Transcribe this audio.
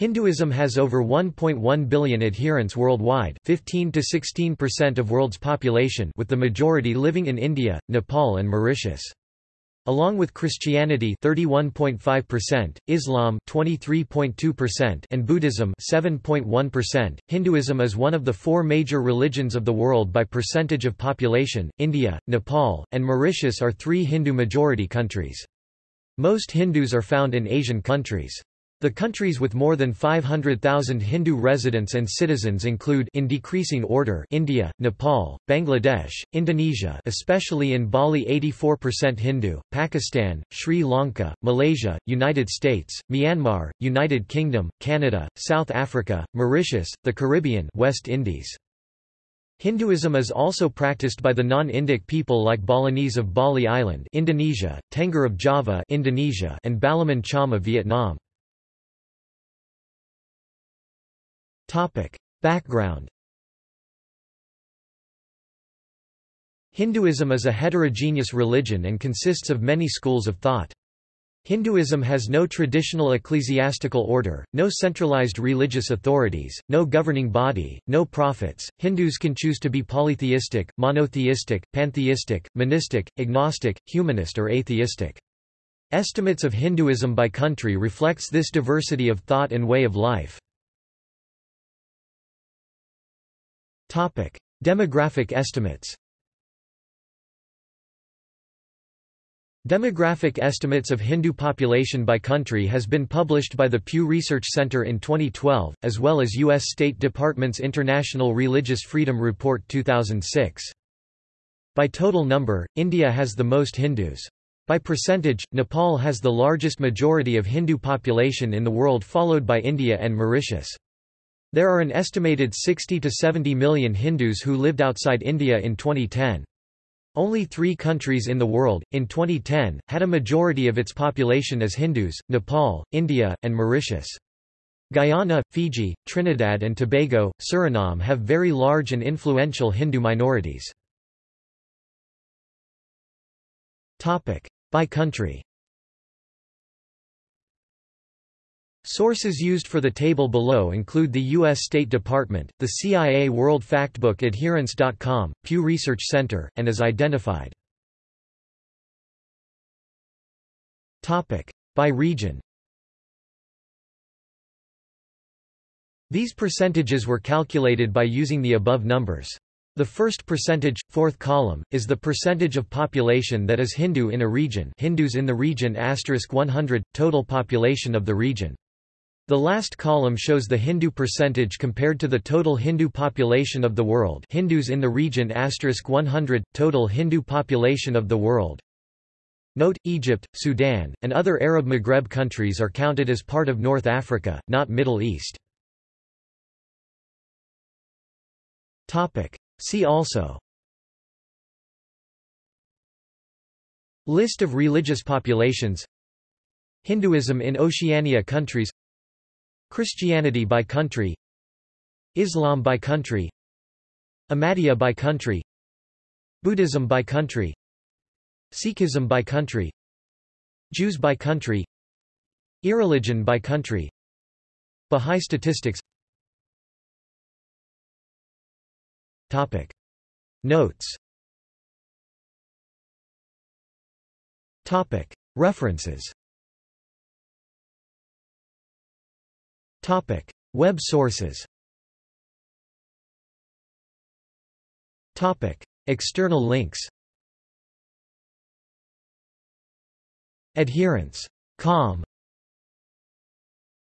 Hinduism has over 1.1 billion adherents worldwide 15 to 16% of world's population with the majority living in India, Nepal and Mauritius. Along with Christianity 31.5%, Islam 23.2% and Buddhism 7.1%, Hinduism is one of the four major religions of the world by percentage of population. India, Nepal, and Mauritius are three Hindu majority countries. Most Hindus are found in Asian countries. The countries with more than 500,000 Hindu residents and citizens include in decreasing order India, Nepal, Bangladesh, Indonesia especially in Bali 84% Hindu, Pakistan, Sri Lanka, Malaysia, United States, Myanmar, United Kingdom, Canada, South Africa, Mauritius, the Caribbean West Indies. Hinduism is also practiced by the non-Indic people like Balinese of Bali Island Indonesia, Tengger of Java Indonesia and Balamon Cham of Vietnam. Topic. Background Hinduism is a heterogeneous religion and consists of many schools of thought. Hinduism has no traditional ecclesiastical order, no centralized religious authorities, no governing body, no prophets. Hindus can choose to be polytheistic, monotheistic, pantheistic, monistic, agnostic, humanist or atheistic. Estimates of Hinduism by country reflects this diversity of thought and way of life. Topic: Demographic estimates. Demographic estimates of Hindu population by country has been published by the Pew Research Center in 2012, as well as U.S. State Department's International Religious Freedom Report 2006. By total number, India has the most Hindus. By percentage, Nepal has the largest majority of Hindu population in the world followed by India and Mauritius. There are an estimated 60 to 70 million Hindus who lived outside India in 2010. Only three countries in the world, in 2010, had a majority of its population as Hindus, Nepal, India, and Mauritius. Guyana, Fiji, Trinidad and Tobago, Suriname have very large and influential Hindu minorities. By country Sources used for the table below include the U.S. State Department, the CIA World Factbook Adherents.com, Pew Research Center, and as identified. By region These percentages were calculated by using the above numbers. The first percentage, fourth column, is the percentage of population that is Hindu in a region Hindus in the region 100, total population of the region. The last column shows the Hindu percentage compared to the total Hindu population of the world. Hindus in the region 100, total Hindu population of the world. Note, Egypt, Sudan, and other Arab Maghreb countries are counted as part of North Africa, not Middle East. See also. List of religious populations. Hinduism in Oceania countries Christianity by country Islam by country Ahmadiyya by country Buddhism by country Sikhism by country Jews by country Irreligion by country Bahá'í statistics Topic. Notes Topic. References Topic: Web sources. Topic: External links. Adherents. Com